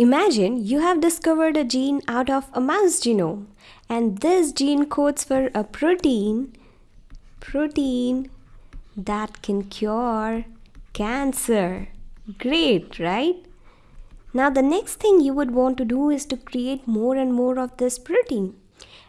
Imagine you have discovered a gene out of a mouse genome and this gene codes for a protein protein that can cure cancer. Great, right? Now the next thing you would want to do is to create more and more of this protein.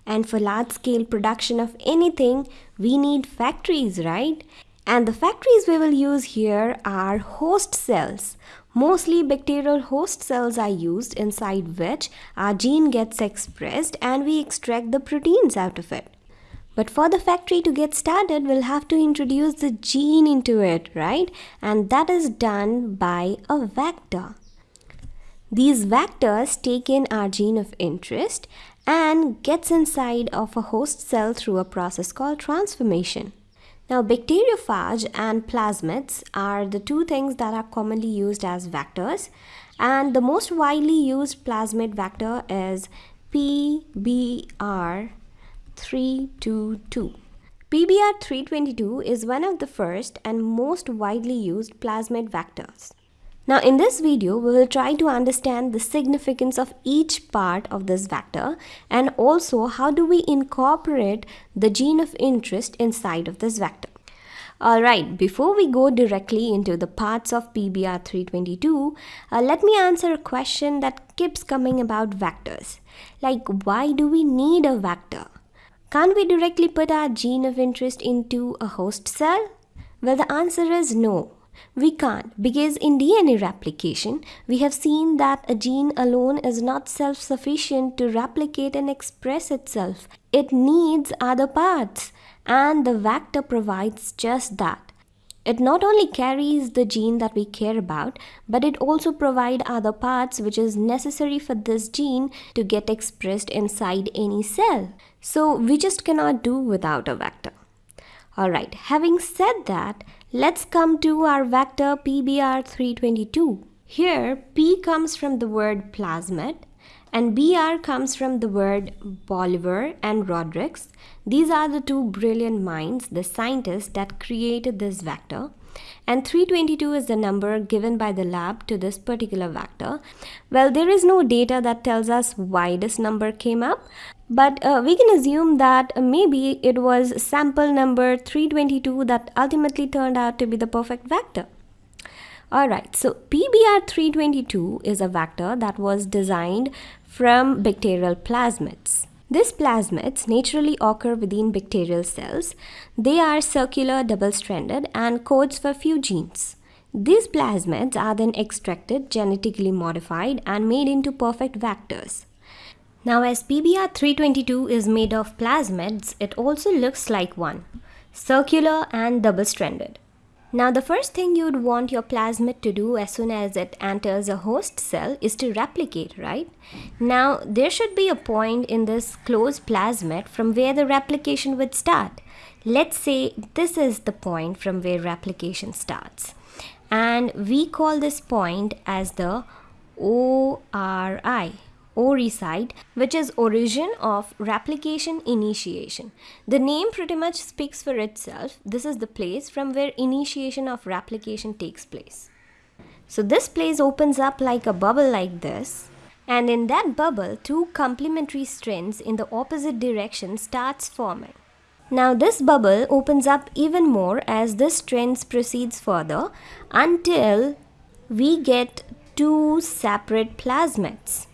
And for large scale production of anything, we need factories, right? And the factories we will use here are host cells. Mostly bacterial host cells are used inside which our gene gets expressed and we extract the proteins out of it. But for the factory to get started, we'll have to introduce the gene into it, right? And that is done by a vector. These vectors take in our gene of interest and gets inside of a host cell through a process called transformation. Now bacteriophage and plasmids are the two things that are commonly used as vectors and the most widely used plasmid vector is PBR322. PBR322 is one of the first and most widely used plasmid vectors. Now in this video, we will try to understand the significance of each part of this vector and also how do we incorporate the gene of interest inside of this vector. Alright, before we go directly into the parts of PBR322, uh, let me answer a question that keeps coming about vectors. Like why do we need a vector? Can't we directly put our gene of interest into a host cell? Well, the answer is no. We can't because in DNA replication, we have seen that a gene alone is not self-sufficient to replicate and express itself. It needs other parts and the vector provides just that. It not only carries the gene that we care about, but it also provides other parts which is necessary for this gene to get expressed inside any cell. So we just cannot do without a vector. Alright, having said that, let's come to our vector PBR322. Here, P comes from the word plasmid and BR comes from the word Bolivar and Rodriguez. These are the two brilliant minds, the scientists that created this vector. And 322 is the number given by the lab to this particular vector. Well, there is no data that tells us why this number came up, but uh, we can assume that maybe it was sample number 322 that ultimately turned out to be the perfect vector. Alright, so PBR322 is a vector that was designed from bacterial plasmids. These plasmids naturally occur within bacterial cells. They are circular double-stranded and codes for few genes. These plasmids are then extracted, genetically modified and made into perfect vectors. Now as PBR322 is made of plasmids, it also looks like one, circular and double-stranded. Now the first thing you'd want your plasmid to do as soon as it enters a host cell is to replicate, right? Now there should be a point in this closed plasmid from where the replication would start. Let's say this is the point from where replication starts. And we call this point as the ORI ORI site, which is origin of replication initiation. The name pretty much speaks for itself. This is the place from where initiation of replication takes place. So this place opens up like a bubble like this. And in that bubble, two complementary strands in the opposite direction starts forming. Now this bubble opens up even more as this strands proceeds further until we get two separate plasmids.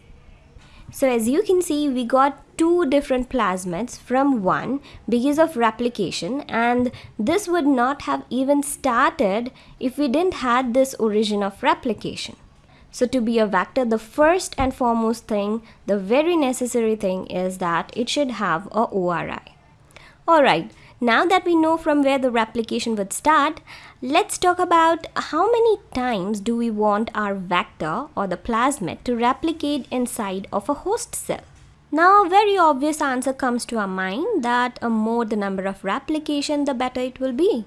So as you can see, we got two different plasmids from one because of replication and this would not have even started if we didn't had this origin of replication. So to be a vector, the first and foremost thing, the very necessary thing is that it should have a ORI. Alright, now that we know from where the replication would start, let's talk about how many times do we want our vector or the plasmid to replicate inside of a host cell. Now a very obvious answer comes to our mind that a more the number of replication the better it will be.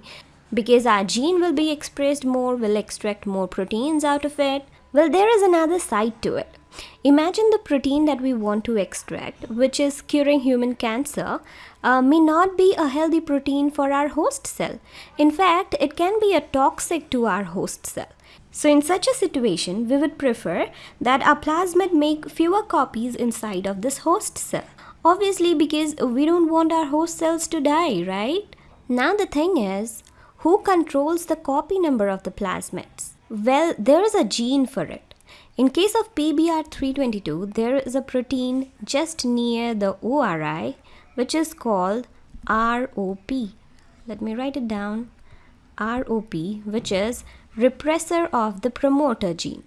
Because our gene will be expressed more, will extract more proteins out of it. Well, there is another side to it. Imagine the protein that we want to extract, which is curing human cancer, uh, may not be a healthy protein for our host cell. In fact, it can be a toxic to our host cell. So in such a situation, we would prefer that our plasmid make fewer copies inside of this host cell. Obviously because we don't want our host cells to die, right? Now the thing is, who controls the copy number of the plasmids? Well, there is a gene for it. In case of PBR322, there is a protein just near the ORI which is called ROP. Let me write it down. ROP which is repressor of the promoter gene.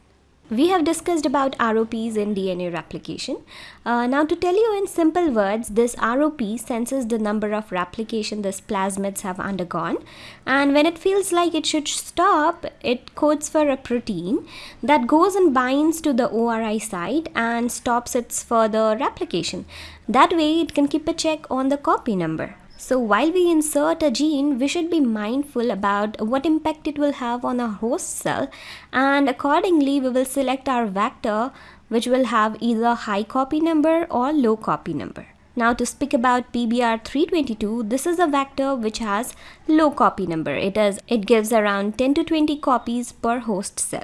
We have discussed about ROPs in DNA replication. Uh, now to tell you in simple words, this ROP senses the number of replication this plasmids have undergone and when it feels like it should stop, it codes for a protein that goes and binds to the ORI site and stops its further replication. That way it can keep a check on the copy number. So while we insert a gene, we should be mindful about what impact it will have on our host cell and accordingly we will select our vector which will have either high copy number or low copy number. Now to speak about PBR322, this is a vector which has low copy number. It, is, it gives around 10 to 20 copies per host cell.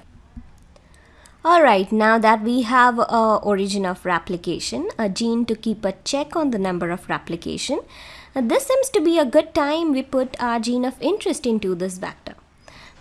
Alright, now that we have a origin of replication, a gene to keep a check on the number of replication, this seems to be a good time we put our gene of interest into this vector.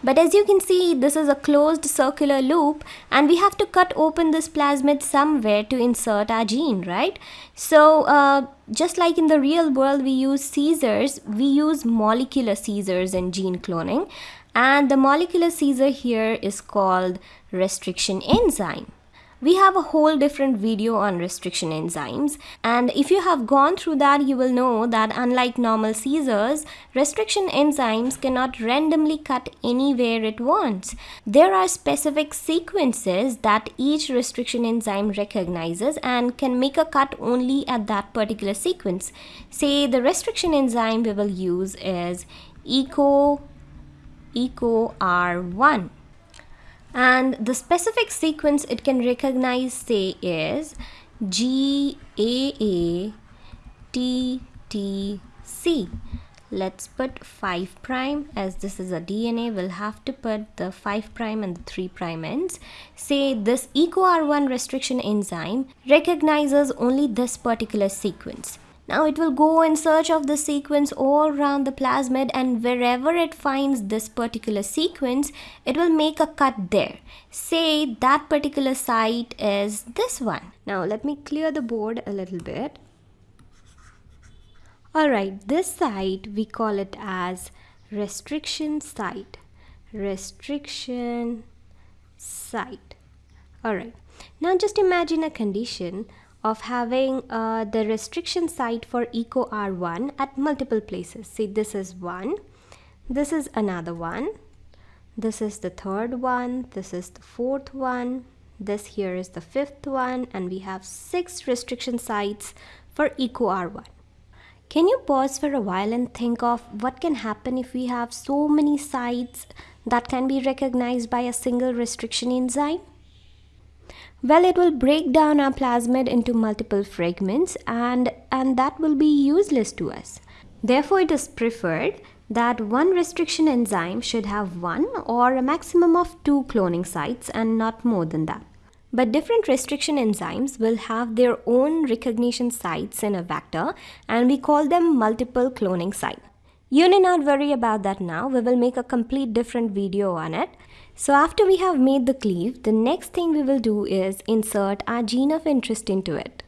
But as you can see, this is a closed circular loop and we have to cut open this plasmid somewhere to insert our gene, right? So uh, just like in the real world, we use scissors, we use molecular scissors in gene cloning. And the molecular scissor here is called restriction enzyme we have a whole different video on restriction enzymes. And if you have gone through that you will know that unlike normal scissors restriction enzymes cannot randomly cut anywhere it wants there are specific sequences that each restriction enzyme recognizes and can make a cut only at that particular sequence. Say the restriction enzyme we will use is eco eco r1 and the specific sequence it can recognize say is G A A T T C. Let's put 5 prime as this is a DNA we'll have to put the 5 prime and the 3 prime ends. Say this EcoR1 restriction enzyme recognizes only this particular sequence now it will go in search of the sequence all around the plasmid and wherever it finds this particular sequence, it will make a cut there. Say that particular site is this one. Now let me clear the board a little bit. Alright, this site we call it as restriction site. Restriction site. Alright, now just imagine a condition of having uh, the restriction site for eco R1 at multiple places. See, this is one, this is another one, this is the third one, this is the fourth one, this here is the fifth one, and we have six restriction sites for eco R1. Can you pause for a while and think of what can happen if we have so many sites that can be recognized by a single restriction enzyme? Well, it will break down our plasmid into multiple fragments and, and that will be useless to us. Therefore, it is preferred that one restriction enzyme should have one or a maximum of two cloning sites and not more than that. But different restriction enzymes will have their own recognition sites in a vector and we call them multiple cloning sites. You need not worry about that now, we will make a complete different video on it. So after we have made the cleave, the next thing we will do is insert our gene of interest into it.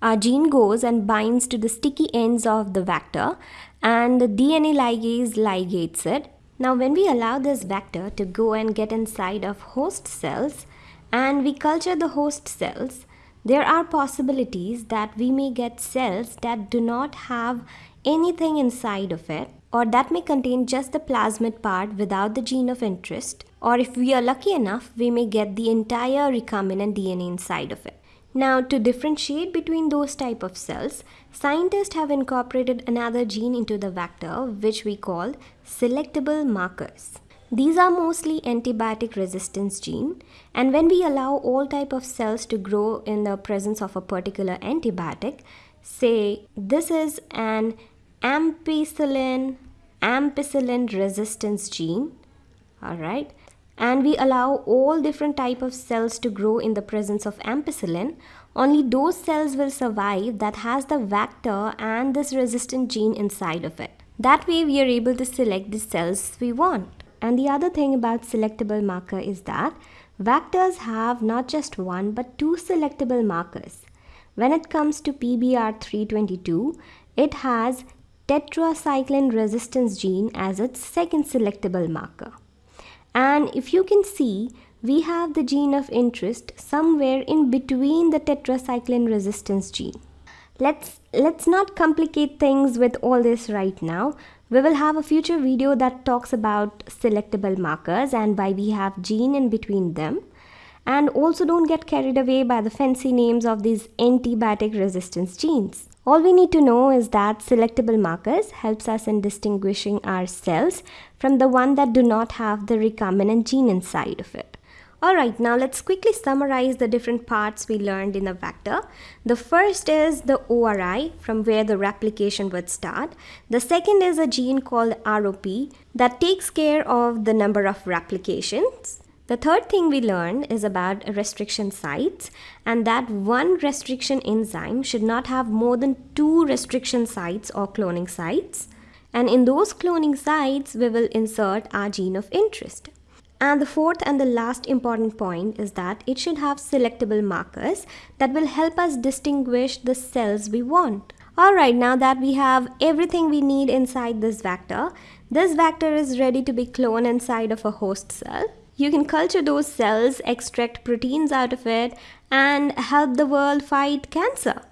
Our gene goes and binds to the sticky ends of the vector and the DNA ligase ligates it. Now when we allow this vector to go and get inside of host cells and we culture the host cells, there are possibilities that we may get cells that do not have anything inside of it or that may contain just the plasmid part without the gene of interest or if we are lucky enough, we may get the entire recombinant DNA inside of it. Now, to differentiate between those type of cells, scientists have incorporated another gene into the vector, which we call selectable markers. These are mostly antibiotic resistance gene, and when we allow all type of cells to grow in the presence of a particular antibiotic, say this is an ampicillin ampicillin resistance gene, all right, and we allow all different type of cells to grow in the presence of ampicillin, only those cells will survive that has the vector and this resistant gene inside of it. That way we are able to select the cells we want. And the other thing about selectable marker is that vectors have not just one but two selectable markers. When it comes to PBR322, it has tetracycline resistance gene as its second selectable marker. And if you can see, we have the gene of interest somewhere in between the tetracycline resistance gene. Let's, let's not complicate things with all this right now. We will have a future video that talks about selectable markers and why we have gene in between them. And also don't get carried away by the fancy names of these antibiotic resistance genes. All we need to know is that selectable markers helps us in distinguishing our cells from the one that do not have the recombinant gene inside of it. Alright, now let's quickly summarize the different parts we learned in a vector. The first is the ORI, from where the replication would start. The second is a gene called ROP that takes care of the number of replications. The third thing we learned is about restriction sites and that one restriction enzyme should not have more than two restriction sites or cloning sites. And in those cloning sites, we will insert our gene of interest. And the fourth and the last important point is that it should have selectable markers that will help us distinguish the cells we want. Alright, now that we have everything we need inside this vector, this vector is ready to be cloned inside of a host cell. You can culture those cells, extract proteins out of it, and help the world fight cancer.